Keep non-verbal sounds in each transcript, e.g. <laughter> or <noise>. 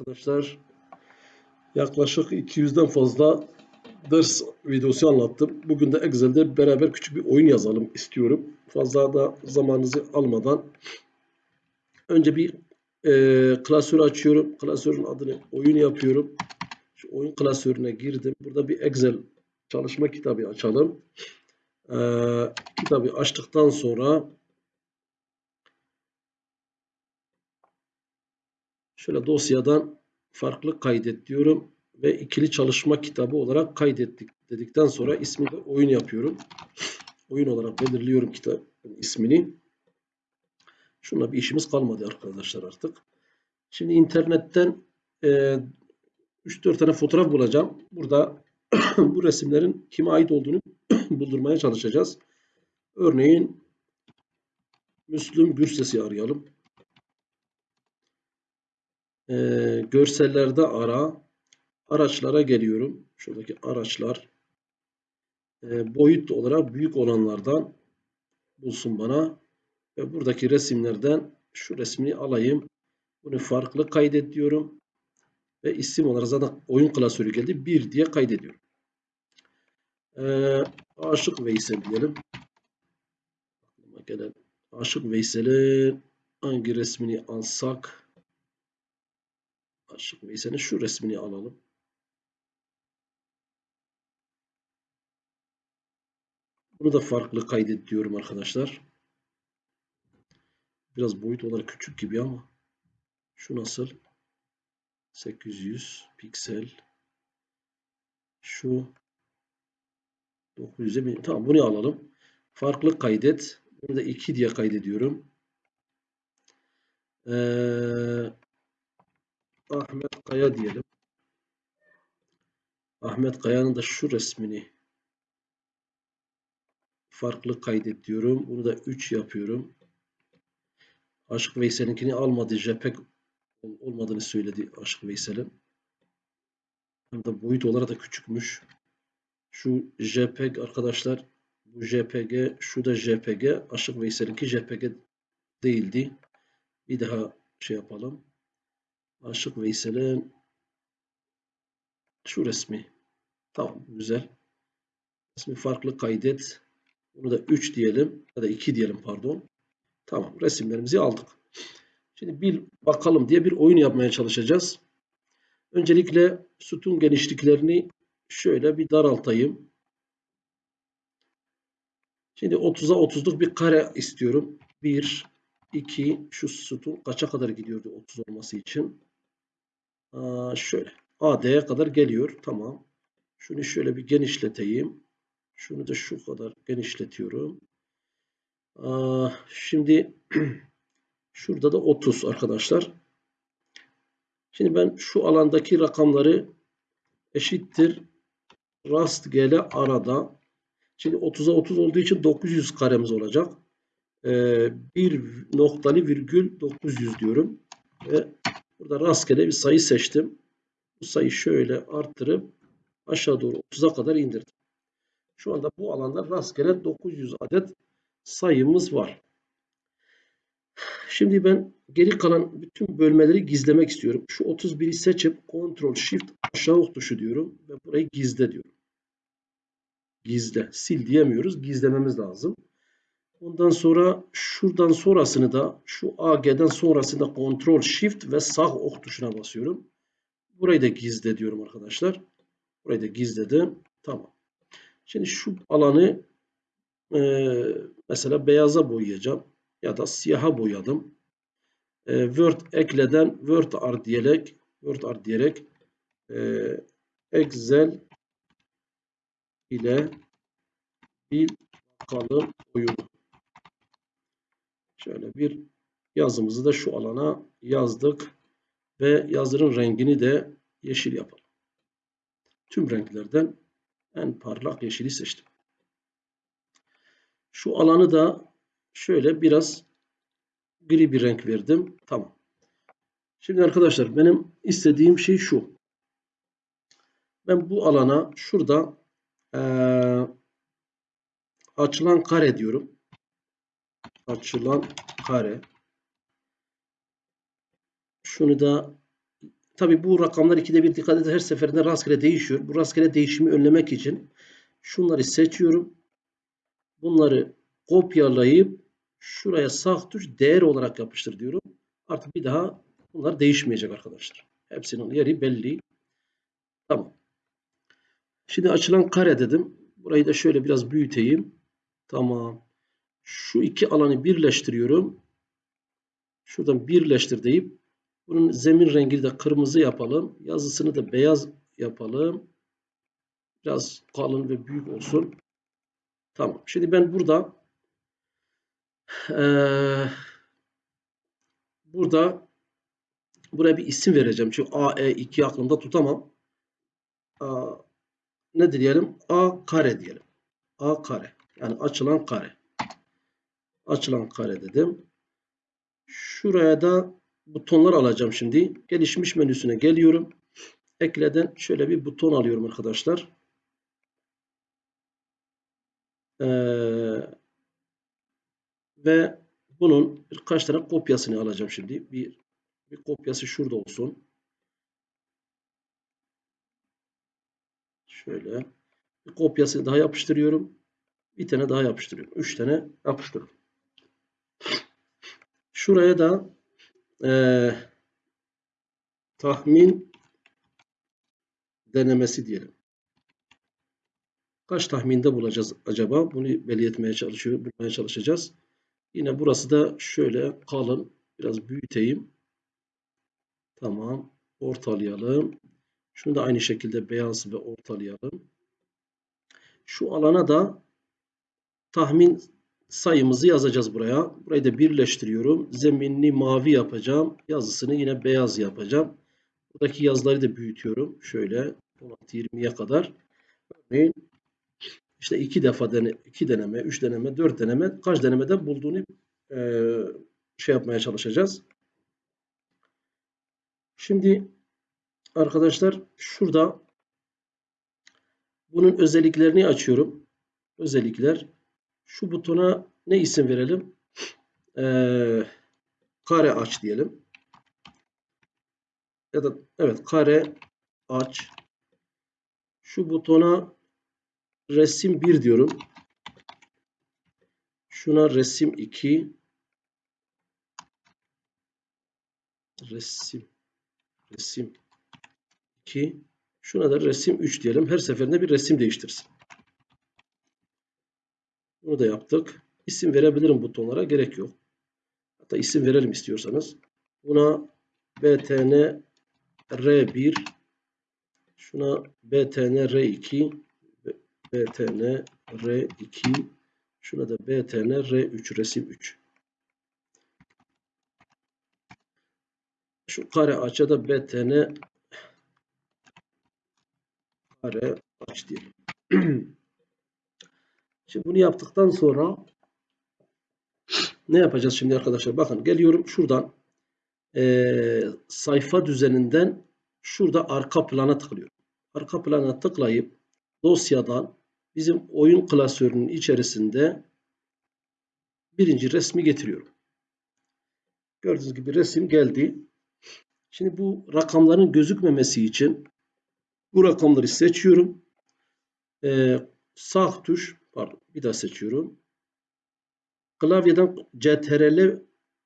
Arkadaşlar yaklaşık 200'den fazla ders videosu anlattım. Bugün de Excel'de beraber küçük bir oyun yazalım istiyorum. Fazla da zamanınızı almadan önce bir e, klasörü açıyorum. Klasörün adını oyun yapıyorum. Şu oyun klasörüne girdim. Burada bir Excel çalışma kitabı açalım. E, kitabı açtıktan sonra Şöyle dosyadan farklı kaydet diyorum ve ikili çalışma kitabı olarak kaydettik dedikten sonra ismi de oyun yapıyorum. Oyun olarak belirliyorum kitabın ismini. Şunla bir işimiz kalmadı arkadaşlar artık. Şimdi internetten e, 3-4 tane fotoğraf bulacağım. Burada <clears throat> bu resimlerin kime ait olduğunu <clears throat> buldurmaya çalışacağız. Örneğin Müslüm Gürses'i arayalım. Ee, görsellerde ara. Araçlara geliyorum. Şuradaki araçlar. Ee, boyut olarak büyük olanlardan bulsun bana. Ve buradaki resimlerden şu resmini alayım. Bunu farklı kaydet diyorum. Ve isim olarak zaten oyun klasörü geldi. 1 diye kaydediyorum. Ee, Aşık Veysel diyelim. Aklıma gelen Aşık Veysel'in hangi resmini alsak Aşık Veysel'in şu resmini alalım. Bunu da farklı kaydet diyorum arkadaşlar. Biraz boyut olarak küçük gibi ama şu nasıl? 800 piksel. Şu 900'e bin. Tamam bunu alalım. Farklı kaydet. Bunu da 2 diye kaydediyorum. Ee, Ahmet Kaya diyelim. Ahmet Kaya'nın da şu resmini farklı kaydet diyorum. Bunu da 3 yapıyorum. Aşık Veysel'inkini almadı. JPEG olmadığını söyledi Aşık Veysel'in. Hem de boyut olarak da küçükmüş. Şu JPEG arkadaşlar bu JPG, şu da JPG. Aşık Veysel'inki JPG değildi. Bir daha şey yapalım. Aşık Veysel'in şu resmi. Tamam güzel. Resmi farklı kaydet. Bunu da 3 diyelim ya da 2 diyelim pardon. Tamam resimlerimizi aldık. Şimdi bir bakalım diye bir oyun yapmaya çalışacağız. Öncelikle sütun genişliklerini şöyle bir daraltayım. Şimdi 30'a 30'luk bir kare istiyorum. 1, 2, şu sütun kaça kadar gidiyordu 30 olması için? Aa, şöyle. AD'ye kadar geliyor. Tamam. Şunu şöyle bir genişleteyim. Şunu da şu kadar genişletiyorum. Şimdi <clears throat> şurada da 30 arkadaşlar. Şimdi ben şu alandaki rakamları eşittir rastgele arada. Şimdi 30'a 30 olduğu için 900 karemiz olacak. Ee, bir noktalı virgül 900 diyorum. Ve Burada rastgele bir sayı seçtim. Bu sayıyı şöyle arttırıp aşağı doğru 30'a kadar indirdim. Şu anda bu alanda rastgele 900 adet sayımız var. Şimdi ben geri kalan bütün bölmeleri gizlemek istiyorum. Şu 31'i seçip Ctrl Shift aşağı ok tuşu diyorum ve burayı gizle diyorum. Gizle. Sil diyemiyoruz. Gizlememiz lazım. Ondan sonra şuradan sonrasını da şu AG'den sonrasında Ctrl Shift ve sağ ok tuşuna basıyorum. Burayı da gizle diyorum arkadaşlar. Burayı da gizledim. Tamam. Şimdi şu alanı e, mesela beyaza boyayacağım. Ya da siyaha boyadım. E, Word ekleden Word art diyerek Word art diyerek e, Excel ile bir bakalım oyunu. Şöyle bir yazımızı da şu alana yazdık. Ve yazının rengini de yeşil yapalım. Tüm renklerden en parlak yeşili seçtim. Şu alanı da şöyle biraz gri bir renk verdim. Tamam. Şimdi arkadaşlar benim istediğim şey şu. Ben bu alana şurada ee, açılan kare diyorum açılan kare. Şunu da tabi bu rakamlar ikide bir dikkat edin her seferinde rastgele değişiyor. Bu rastgele değişimi önlemek için şunları seçiyorum. Bunları kopyalayıp şuraya sağ tuş değer olarak yapıştır diyorum. Artık bir daha bunlar değişmeyecek arkadaşlar. Hepsinin yeri belli. Tamam. Şimdi açılan kare dedim. Burayı da şöyle biraz büyüteyim. Tamam. Şu iki alanı birleştiriyorum. Şuradan birleştir deyip bunun zemin rengini de kırmızı yapalım. Yazısını da beyaz yapalım. Biraz kalın ve büyük olsun. Tamam. Şimdi ben burada ee, burada buraya bir isim vereceğim. Çünkü AE2 aklımda tutamam. A, ne diyelim? A kare diyelim. A kare. Yani açılan kare. Açılan kare dedim. Şuraya da butonlar alacağım şimdi. Gelişmiş menüsüne geliyorum. Ekleden şöyle bir buton alıyorum arkadaşlar. Ee, ve bunun birkaç tane kopyasını alacağım şimdi. Bir, bir kopyası şurada olsun. Şöyle. Bir kopyasını daha yapıştırıyorum. Bir tane daha yapıştırıyorum. Üç tane yapıştırıyorum. Şuraya da e, tahmin denemesi diyelim. Kaç tahminde bulacağız acaba? Bunu belli etmeye çalışıyor, bulmaya çalışacağız. Yine burası da şöyle kalın. Biraz büyüteyim. Tamam. Ortalayalım. Şunu da aynı şekilde beyaz ve ortalayalım. Şu alana da tahmin sayımızı yazacağız buraya. Burayı da birleştiriyorum. Zeminini mavi yapacağım. Yazısını yine beyaz yapacağım. Buradaki yazıları da büyütüyorum. Şöyle 16-20'ye kadar. Örneğin işte iki defa dene, iki deneme, üç deneme, dört deneme kaç denemede bulduğunu e, şey yapmaya çalışacağız. Şimdi arkadaşlar şurada bunun özelliklerini açıyorum. Özellikler şu butona ne isim verelim? Ee, kare aç diyelim. Ya da evet kare aç. Şu butona resim 1 diyorum. Şuna resim 2. Resim resim 2. Şuna da resim 3 diyelim. Her seferinde bir resim değiştirsin. Bunu da yaptık. İsim verebilirim butonlara. Gerek yok. Hatta isim verelim istiyorsanız. Buna btn r1 şuna btn r2 btn r2 şuna da btn r3 resim 3 şu kare açıda da btn kare aç diyelim. <clears throat> Şimdi bunu yaptıktan sonra ne yapacağız şimdi arkadaşlar? Bakın geliyorum şuradan e, sayfa düzeninden şurada arka plana tıklıyorum. Arka plana tıklayıp dosyadan bizim oyun klasörünün içerisinde birinci resmi getiriyorum. Gördüğünüz gibi resim geldi. Şimdi bu rakamların gözükmemesi için bu rakamları seçiyorum. Ee, sağ tuş pardon bir daha seçiyorum. Klavyeden CTRL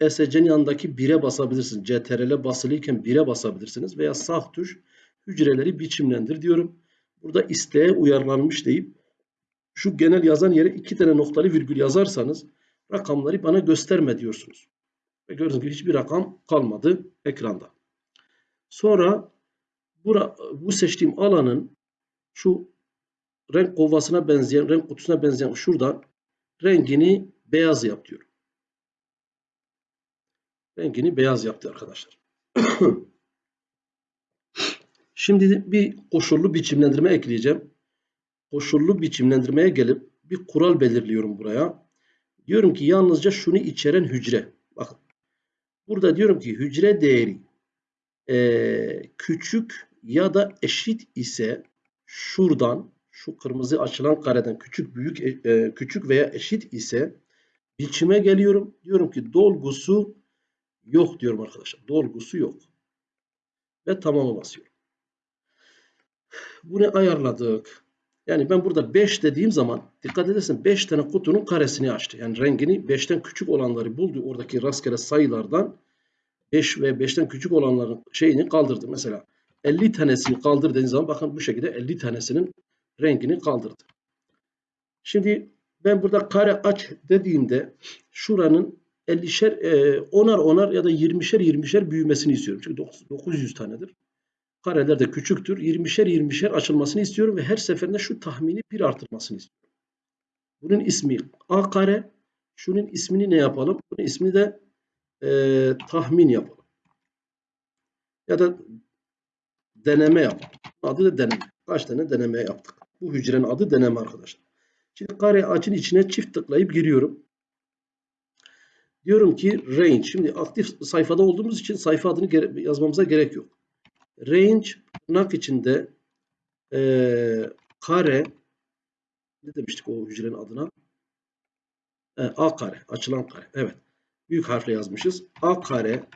ESC'nin yanındaki 1'e basabilirsiniz. CTRL basılıyken 1'e basabilirsiniz. Veya sağ tuş hücreleri biçimlendir diyorum. Burada isteğe uyarlanmış deyip şu genel yazan yere iki tane noktalı virgül yazarsanız rakamları bana gösterme diyorsunuz. Ve gördüğünüz gibi hiçbir rakam kalmadı ekranda. Sonra bura, bu seçtiğim alanın şu renk kovasına benzeyen, renk kutusuna benzeyen şuradan rengini beyaz yap diyorum. Rengini beyaz yaptı arkadaşlar. <clears throat> Şimdi bir koşullu biçimlendirme ekleyeceğim. Koşullu biçimlendirmeye gelip bir kural belirliyorum buraya. Diyorum ki yalnızca şunu içeren hücre. Bakın. Burada diyorum ki hücre değeri e, küçük ya da eşit ise şuradan şu kırmızı açılan kareden küçük büyük e, küçük veya eşit ise biçime geliyorum. Diyorum ki dolgusu yok diyorum arkadaşlar. Dolgusu yok. ve tamamı basıyorum. Bunu ayarladık. Yani ben burada 5 dediğim zaman dikkat edersen 5 tane kutunun karesini açtı. Yani rengini 5'ten küçük olanları buldu. Oradaki rastgele sayılardan 5 ve 5'ten küçük olanların şeyini kaldırdı. Mesela 50 tanesini kaldır dediğiniz zaman bakın bu şekilde 50 tanesinin rengini kaldırdı. Şimdi ben burada kare aç dediğimde şuranın 50'şer, e, onar onar ya da 20'şer 20'şer büyümesini istiyorum. Çünkü 900 tanedir. Kareler de küçüktür. 20'şer 20'şer açılmasını istiyorum ve her seferinde şu tahmini bir artırmasını istiyorum. Bunun ismi A kare. Şunun ismini ne yapalım? Bunun ismini de e, tahmin yapalım. Ya da deneme yapalım. Adı da deneme. Kaç tane deneme yaptık? Bu hücrenin adı deneme arkadaşlar. Şimdi kare açın içine çift tıklayıp giriyorum. Diyorum ki range. Şimdi aktif sayfada olduğumuz için sayfa adını yazmamıza gerek yok. Range tırnak içinde e, kare ne demiştik o hücrenin adına? E, A kare. Açılan kare. Evet. Büyük harfle yazmışız. A kare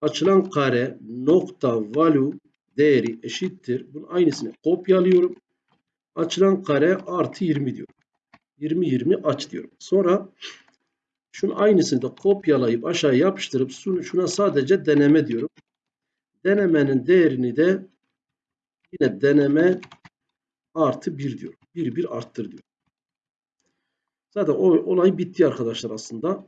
açılan kare nokta value değeri eşittir. Bunun aynısını kopyalıyorum. Açılan kare artı 20 diyorum. 20 20 aç diyorum. Sonra şunun aynısını da kopyalayıp aşağı yapıştırıp şuna sadece deneme diyorum. Denemenin değerini de yine deneme artı 1 diyorum. 1 1 arttır diyorum. Zaten o olay bitti arkadaşlar aslında.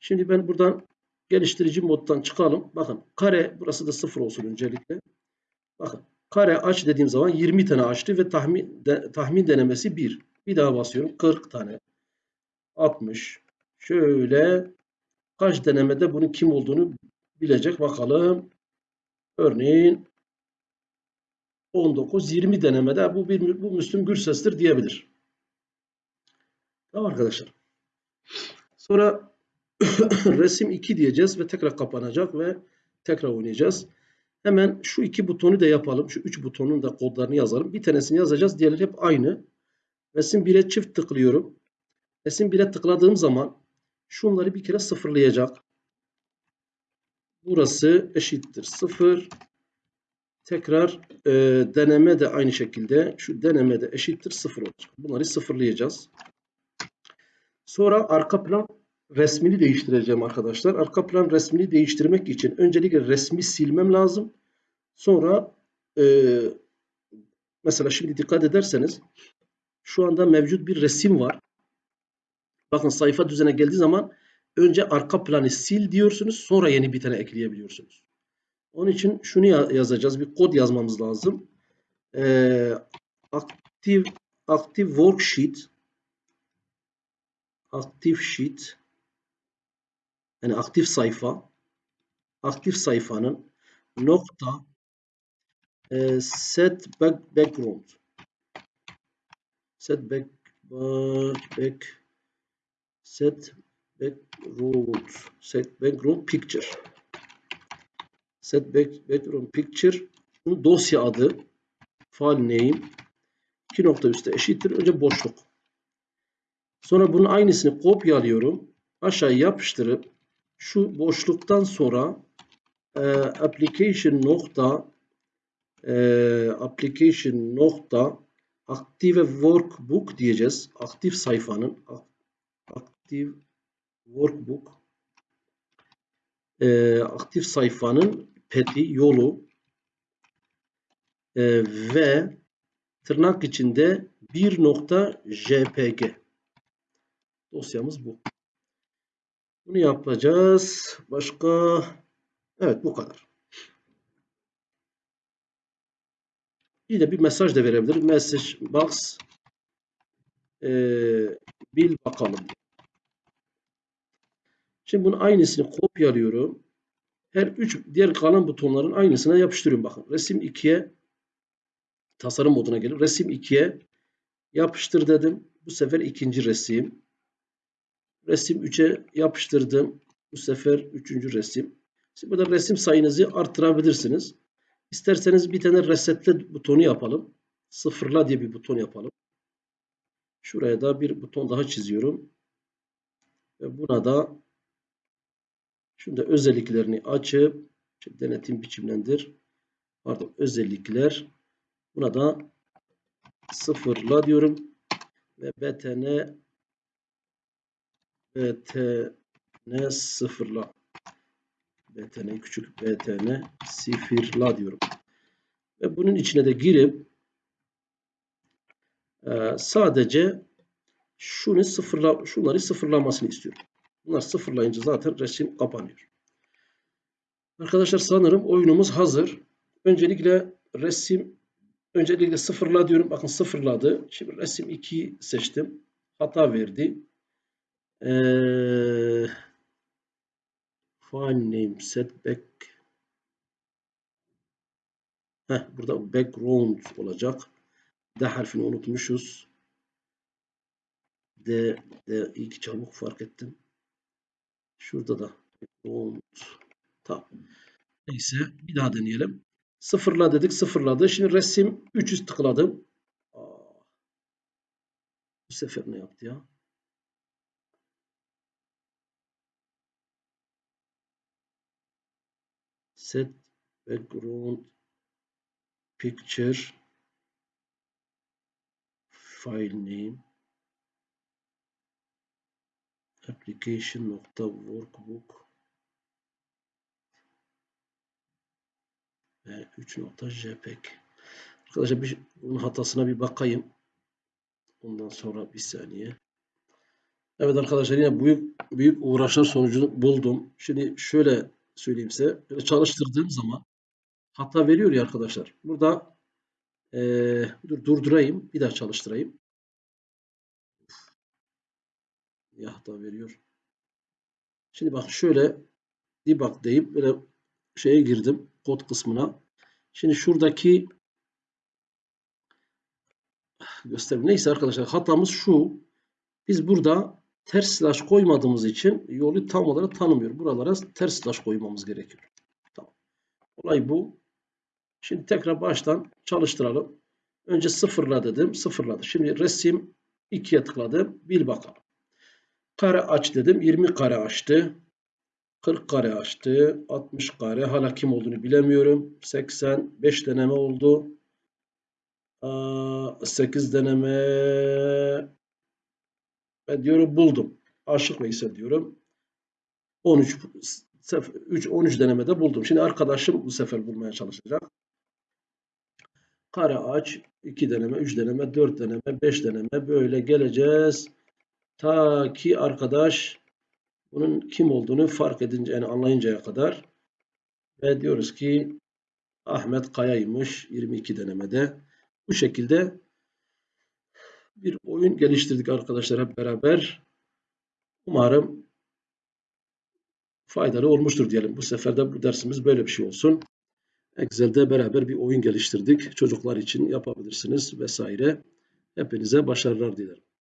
Şimdi ben buradan geliştirici moddan çıkalım. Bakın kare burası da 0 olsun öncelikle. Bakın kare aç dediğim zaman 20 tane açtı ve tahmin de, tahmin denemesi 1. Bir daha basıyorum 40 tane. 60. Şöyle kaç denemede bunun kim olduğunu bilecek bakalım. Örneğin 19-20 denemede bu bir bu Müslüm Gürses'tir diyebilir. Tamam arkadaşlar. Sonra <coughs> resim 2 diyeceğiz ve tekrar kapanacak ve tekrar oynayacağız. Hemen şu iki butonu da yapalım. Şu üç butonun da kodlarını yazalım. Bir tanesini yazacağız. Diğerleri hep aynı. Resim 1'e çift tıklıyorum. Resim 1'e tıkladığım zaman şunları bir kere sıfırlayacak. Burası eşittir 0. Tekrar e, deneme de aynı şekilde şu deneme de eşittir 0 olacak. Bunları sıfırlayacağız. Sonra arka plan resmini değiştireceğim arkadaşlar. Arka plan resmini değiştirmek için öncelikle resmi silmem lazım. Sonra e, mesela şimdi dikkat ederseniz şu anda mevcut bir resim var. Bakın sayfa düzene geldiği zaman önce arka planı sil diyorsunuz. Sonra yeni bir tane ekleyebiliyorsunuz. Onun için şunu yazacağız. Bir kod yazmamız lazım. Ee, active, active worksheet aktif sheet yani aktif sayfa aktif sayfanın nokta e, set back, background. Set back, back, back set background. Set background picture. Set back, background picture. Bunun dosya adı file name iki nokta üstte eşittir. Önce boşluk. Sonra bunun aynısını kopyalıyorum. Aşağı yapıştırıp şu boşluktan sonra e, application nokta e, application nokta aktive workbook diyeceğiz. Aktif sayfanın aktif workbook e, aktif sayfanın peti yolu e, ve tırnak içinde bir nokta jpg dosyamız bu. Bunu yapacağız. Başka? Evet bu kadar. Bir de bir mesaj da verebilir. Message box ee, bil bakalım. Şimdi bunun aynısını kopyalıyorum. Her üç diğer kalan butonların aynısına yapıştırıyorum. Bakın resim 2'ye tasarım moduna gelir. Resim 2'ye yapıştır dedim. Bu sefer ikinci resim. Resim 3'e yapıştırdım. Bu sefer 3. resim. Şimdi burada resim sayınızı arttırabilirsiniz. İsterseniz bir tane resetle butonu yapalım. Sıfırla diye bir buton yapalım. Şuraya da bir buton daha çiziyorum. Ve buna da şunda özelliklerini açıp Şimdi denetim biçimlendir. Pardon özellikler. Buna da sıfırla diyorum. Ve btn btn sıfırla. btn küçük btn sıfırla diyorum. Ve bunun içine de girip e, sadece şunu sıfırla, şunları sıfırlamasını istiyorum. Bunlar sıfırlayınca zaten resim kapanıyor. Arkadaşlar sanırım oyunumuz hazır. Öncelikle resim öncelikle sıfırla diyorum. Bakın sıfırladı. Şimdi resim 2 seçtim. Hata verdi. Ee, file name setback Heh, burada background olacak. D harfini unutmuşuz. D, D ilk çabuk fark ettim. Şurada da background. Tamam. Neyse bir daha deneyelim. Sıfırla dedik sıfırladı. Şimdi resim 300 tıkladım. Aa, bu sefer ne yaptı ya? Set background picture file name application nokta workbook ve 3.jpg arkadaşlar bir, bunun hatasına bir bakayım. Ondan sonra bir saniye. Evet arkadaşlar yine büyük büyük uğraşlar sonucunu buldum. Şimdi şöyle söyleyeyim size böyle çalıştırdığım zaman hata veriyor ya arkadaşlar burada ee, dur durdurayım bir daha çalıştırayım ya hata veriyor şimdi bak şöyle debug deyip böyle şeye girdim kod kısmına. Şimdi şuradaki göstereyim. Neyse arkadaşlar hatamız şu. Biz burada ters slash koymadığımız için yolu tam olarak tanımıyor. Buralara ters slash koymamız gerekiyor. Tamam. Olay bu. Şimdi tekrar baştan çalıştıralım. Önce sıfırla dedim. Sıfırladı. Şimdi resim 2'ye tıkladım. Bir bakalım. Kare aç dedim. 20 kare açtı. 40 kare açtı. 60 kare. Hala kim olduğunu bilemiyorum. 85 deneme oldu. 8 deneme ve diyorum buldum. Aşık Veysel diyorum. 13 3 13 denemede buldum. Şimdi arkadaşım bu sefer bulmaya çalışacak. Kare aç 2 deneme, 3 deneme, 4 deneme, 5 deneme böyle geleceğiz. Ta ki arkadaş bunun kim olduğunu fark edince yani anlayıncaya kadar ve diyoruz ki Ahmet Kaya'ymış 22 denemede. Bu şekilde bir oyun geliştirdik arkadaşlar hep beraber. Umarım faydalı olmuştur diyelim. Bu sefer de bu dersimiz böyle bir şey olsun. Excel'de beraber bir oyun geliştirdik. Çocuklar için yapabilirsiniz vesaire. Hepinize başarılar dilerim.